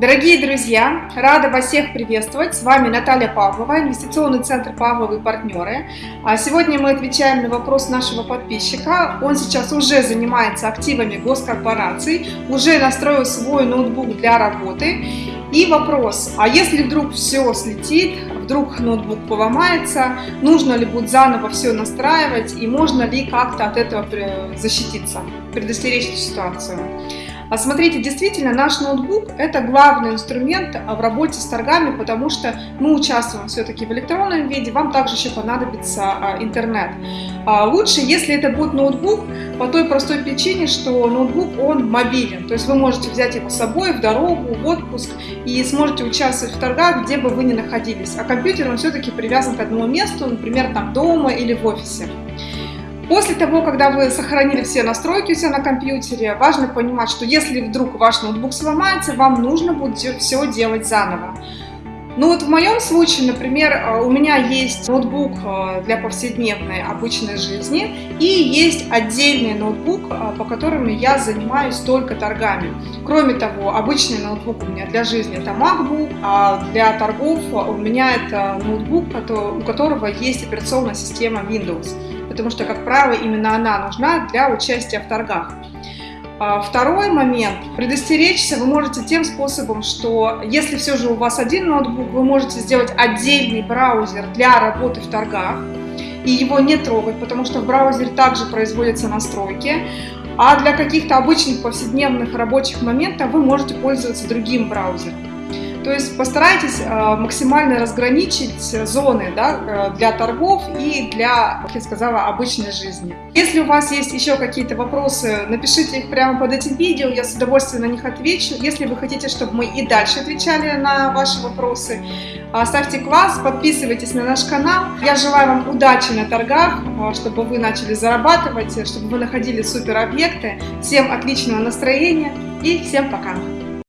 Дорогие друзья, рада вас всех приветствовать. С вами Наталья Павлова, инвестиционный центр Павловы партнеры. А сегодня мы отвечаем на вопрос нашего подписчика. Он сейчас уже занимается активами госкорпораций, уже настроил свой ноутбук для работы. И вопрос, а если вдруг все слетит, вдруг ноутбук поломается, нужно ли будет заново все настраивать и можно ли как-то от этого защититься, предостеречь эту ситуацию. А смотрите, действительно, наш ноутбук – это главный инструмент в работе с торгами, потому что мы участвуем все-таки в электронном виде, вам также еще понадобится а, интернет. А лучше, если это будет ноутбук, по той простой причине, что ноутбук, он мобилен. То есть вы можете взять его с собой в дорогу, в отпуск и сможете участвовать в торгах, где бы вы ни находились. А компьютер, он все-таки привязан к одному месту, например, там дома или в офисе. После того, когда вы сохранили все настройки у себя на компьютере, важно понимать, что если вдруг ваш ноутбук сломается, вам нужно будет все делать заново. Ну вот в моем случае, например, э, у меня есть ноутбук э, для повседневной обычной жизни и есть отдельный ноутбук, э, по которому я занимаюсь только торгами. Кроме того, обычный ноутбук у меня для жизни это MacBook, а для торгов у меня это ноутбук, у которого есть операционная система Windows потому что, как правило, именно она нужна для участия в торгах. А, второй момент. Предостеречься вы можете тем способом, что если все же у вас один ноутбук, вы можете сделать отдельный браузер для работы в торгах и его не трогать, потому что в браузере также производятся настройки. А для каких-то обычных повседневных рабочих моментов вы можете пользоваться другим браузером. То есть постарайтесь э, максимально разграничить зоны да, э, для торгов и для, как я сказала, обычной жизни. Если у вас есть еще какие-то вопросы, напишите их прямо под этим видео, я с удовольствием на них отвечу. Если вы хотите, чтобы мы и дальше отвечали на ваши вопросы, э, ставьте класс, подписывайтесь на наш канал. Я желаю вам удачи на торгах, чтобы вы начали зарабатывать, чтобы вы находили супер объекты. Всем отличного настроения и всем пока!